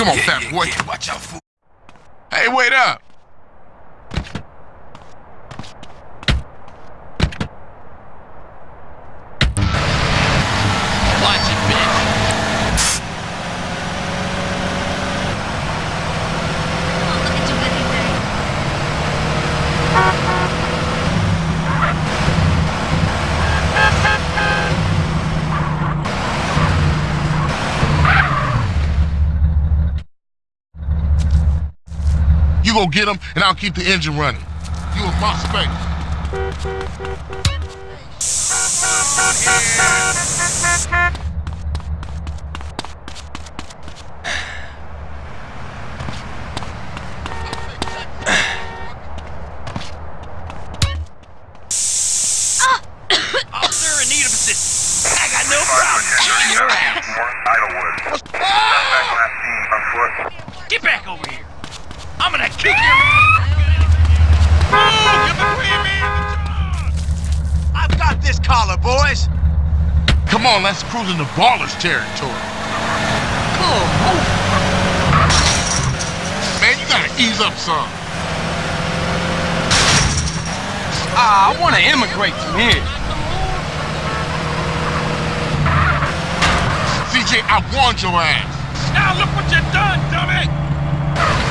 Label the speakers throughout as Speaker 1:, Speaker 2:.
Speaker 1: Come on,
Speaker 2: Yeah,
Speaker 1: fat boy.
Speaker 2: yeah, watch out, fool.
Speaker 1: Hey, wait up.
Speaker 2: Watch it, bitch.
Speaker 3: Oh, look at you with thing.
Speaker 1: You go get them, and I'll keep the engine running. You in my space.
Speaker 2: Officer in need of assistance. I got no problem shooting your ass.
Speaker 4: Idlewood. Back last team on foot.
Speaker 2: Get back over here. Kick your ass. Give the free man the charge. I've got this collar, boys.
Speaker 1: Come on, let's cruise into Ballas territory. Man, you gotta ease up some.
Speaker 5: Ah, I want to immigrate from here.
Speaker 1: CJ, I warned your ass.
Speaker 2: Now look what you done, dummy.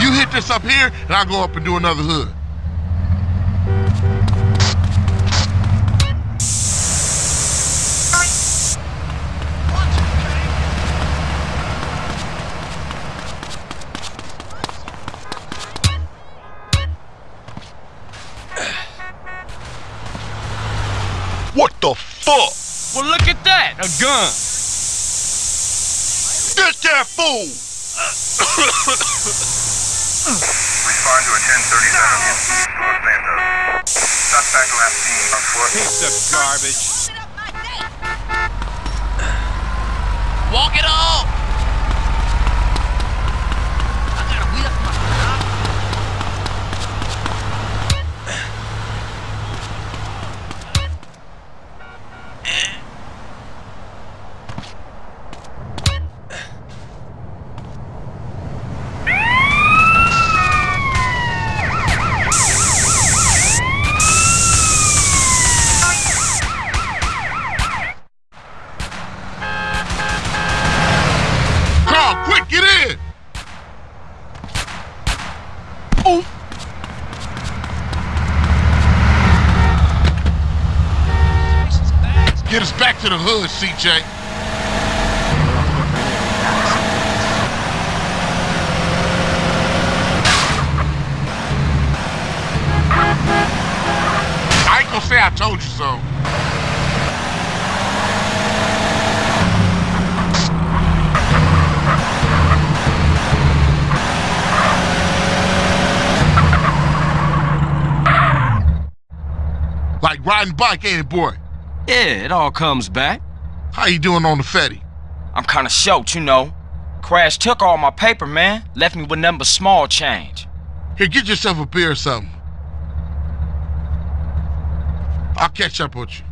Speaker 1: You hit this up here, and I'll go up and do another hood. What the fuck?
Speaker 5: Well, look at that, a gun.
Speaker 1: Get that fool!
Speaker 4: Respond to a 1037 in East Los Santos. Suspect last team on foot.
Speaker 5: Piece of garbage.
Speaker 2: Walk it off. I gotta wheel up my
Speaker 1: Carl, quick, get in!
Speaker 5: Ooh.
Speaker 1: Get us back to the hood, CJ. I ain't gonna say I told you so. Like riding bike, ain't it, boy?
Speaker 5: Yeah, it all comes back.
Speaker 1: How you doing on the Fetty?
Speaker 5: I'm kind of short, you know. Crash took all my paper, man. Left me with nothing but small change.
Speaker 1: Here, get yourself a beer or something. I'll catch up with you.